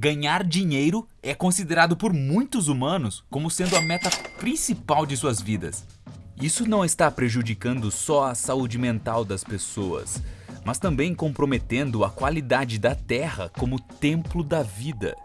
Ganhar dinheiro é considerado por muitos humanos como sendo a meta principal de suas vidas. Isso não está prejudicando só a saúde mental das pessoas, mas também comprometendo a qualidade da Terra como templo da vida.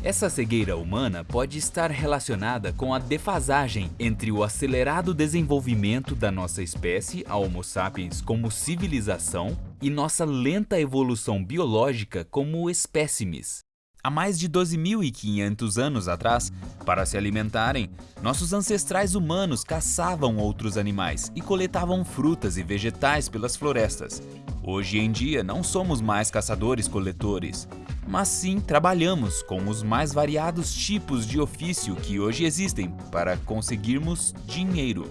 Essa cegueira humana pode estar relacionada com a defasagem entre o acelerado desenvolvimento da nossa espécie, a Homo sapiens, como civilização, e nossa lenta evolução biológica como espécimes. Há mais de 12.500 anos atrás, para se alimentarem, nossos ancestrais humanos caçavam outros animais e coletavam frutas e vegetais pelas florestas. Hoje em dia não somos mais caçadores-coletores, mas sim trabalhamos com os mais variados tipos de ofício que hoje existem para conseguirmos dinheiro.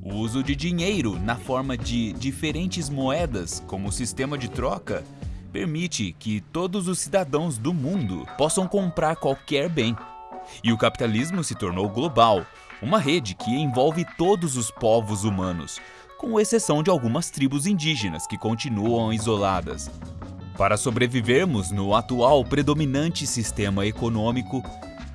O uso de dinheiro na forma de diferentes moedas como sistema de troca permite que todos os cidadãos do mundo possam comprar qualquer bem. E o capitalismo se tornou global, uma rede que envolve todos os povos humanos, com exceção de algumas tribos indígenas que continuam isoladas. Para sobrevivermos no atual predominante sistema econômico,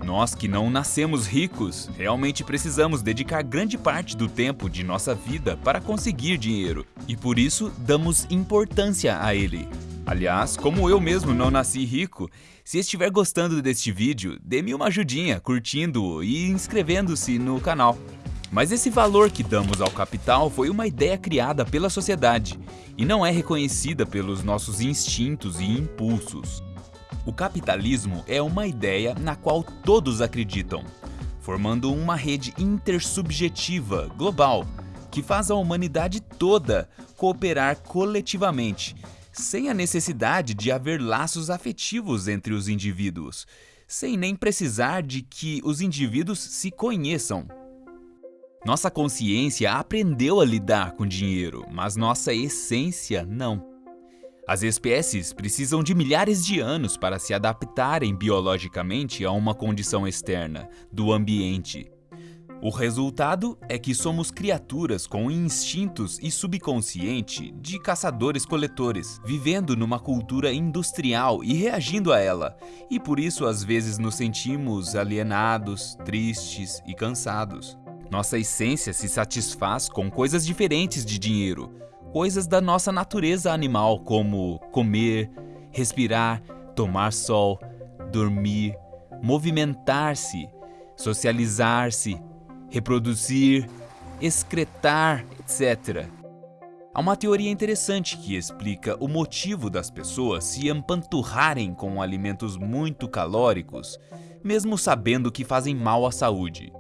nós que não nascemos ricos, realmente precisamos dedicar grande parte do tempo de nossa vida para conseguir dinheiro, e por isso damos importância a ele. Aliás, como eu mesmo não nasci rico, se estiver gostando deste vídeo, dê-me uma ajudinha curtindo e inscrevendo-se no canal. Mas esse valor que damos ao capital foi uma ideia criada pela sociedade e não é reconhecida pelos nossos instintos e impulsos. O capitalismo é uma ideia na qual todos acreditam, formando uma rede intersubjetiva global que faz a humanidade toda cooperar coletivamente, sem a necessidade de haver laços afetivos entre os indivíduos, sem nem precisar de que os indivíduos se conheçam. Nossa consciência aprendeu a lidar com dinheiro, mas nossa essência não. As espécies precisam de milhares de anos para se adaptarem biologicamente a uma condição externa, do ambiente. O resultado é que somos criaturas com instintos e subconsciente de caçadores-coletores, vivendo numa cultura industrial e reagindo a ela, e por isso às vezes nos sentimos alienados, tristes e cansados. Nossa essência se satisfaz com coisas diferentes de dinheiro, coisas da nossa natureza animal, como comer, respirar, tomar sol, dormir, movimentar-se, socializar-se, reproduzir, excretar, etc. Há uma teoria interessante que explica o motivo das pessoas se empanturrarem com alimentos muito calóricos, mesmo sabendo que fazem mal à saúde.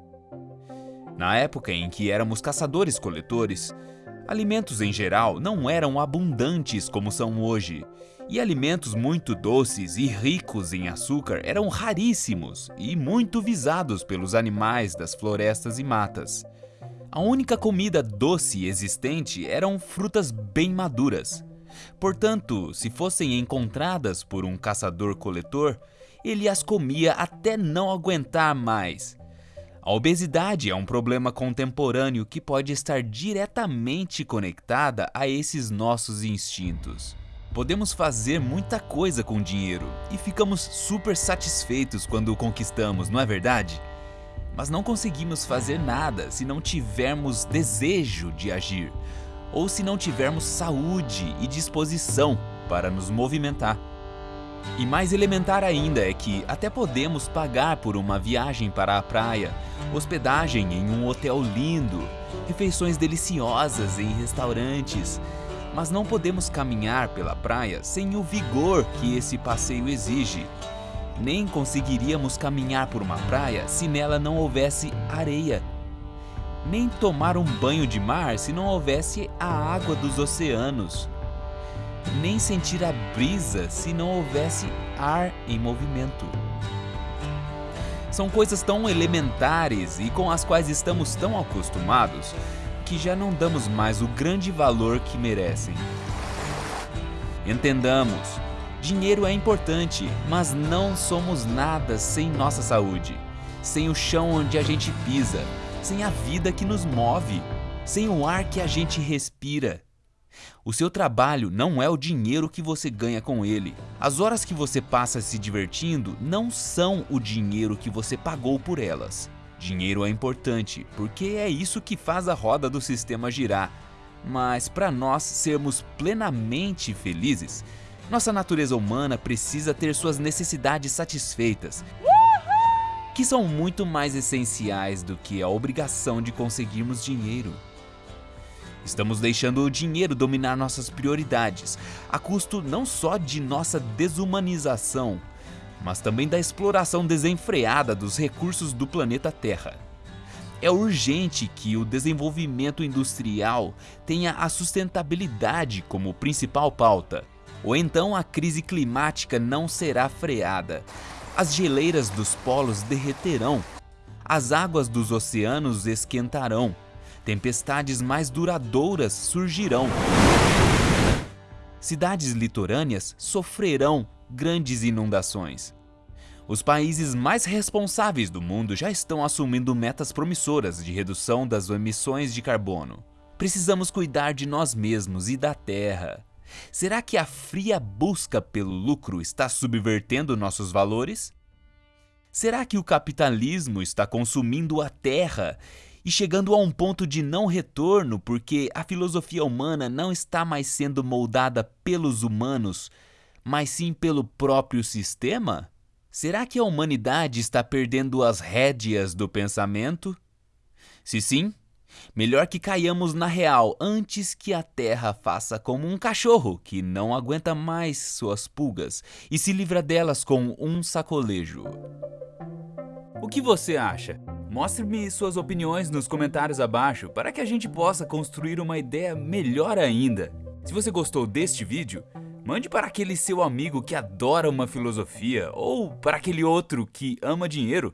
Na época em que éramos caçadores-coletores, alimentos em geral não eram abundantes como são hoje, e alimentos muito doces e ricos em açúcar eram raríssimos e muito visados pelos animais das florestas e matas. A única comida doce existente eram frutas bem maduras. Portanto, se fossem encontradas por um caçador-coletor, ele as comia até não aguentar mais, a obesidade é um problema contemporâneo que pode estar diretamente conectada a esses nossos instintos. Podemos fazer muita coisa com dinheiro e ficamos super satisfeitos quando o conquistamos, não é verdade? Mas não conseguimos fazer nada se não tivermos desejo de agir ou se não tivermos saúde e disposição para nos movimentar. E mais elementar ainda é que até podemos pagar por uma viagem para a praia, hospedagem em um hotel lindo, refeições deliciosas em restaurantes, mas não podemos caminhar pela praia sem o vigor que esse passeio exige. Nem conseguiríamos caminhar por uma praia se nela não houvesse areia. Nem tomar um banho de mar se não houvesse a água dos oceanos nem sentir a brisa se não houvesse ar em movimento. São coisas tão elementares e com as quais estamos tão acostumados que já não damos mais o grande valor que merecem. Entendamos, dinheiro é importante, mas não somos nada sem nossa saúde, sem o chão onde a gente pisa, sem a vida que nos move, sem o ar que a gente respira. O seu trabalho não é o dinheiro que você ganha com ele. As horas que você passa se divertindo não são o dinheiro que você pagou por elas. Dinheiro é importante, porque é isso que faz a roda do sistema girar. Mas para nós sermos plenamente felizes, nossa natureza humana precisa ter suas necessidades satisfeitas, que são muito mais essenciais do que a obrigação de conseguirmos dinheiro. Estamos deixando o dinheiro dominar nossas prioridades, a custo não só de nossa desumanização, mas também da exploração desenfreada dos recursos do planeta Terra. É urgente que o desenvolvimento industrial tenha a sustentabilidade como principal pauta, ou então a crise climática não será freada. As geleiras dos polos derreterão, as águas dos oceanos esquentarão, tempestades mais duradouras surgirão. Cidades litorâneas sofrerão grandes inundações. Os países mais responsáveis do mundo já estão assumindo metas promissoras de redução das emissões de carbono. Precisamos cuidar de nós mesmos e da Terra. Será que a fria busca pelo lucro está subvertendo nossos valores? Será que o capitalismo está consumindo a Terra e chegando a um ponto de não retorno porque a filosofia humana não está mais sendo moldada pelos humanos, mas sim pelo próprio sistema? Será que a humanidade está perdendo as rédeas do pensamento? Se sim, melhor que caiamos na real antes que a Terra faça como um cachorro que não aguenta mais suas pulgas e se livra delas com um sacolejo. O que você acha? Mostre-me suas opiniões nos comentários abaixo para que a gente possa construir uma ideia melhor ainda. Se você gostou deste vídeo, mande para aquele seu amigo que adora uma filosofia ou para aquele outro que ama dinheiro.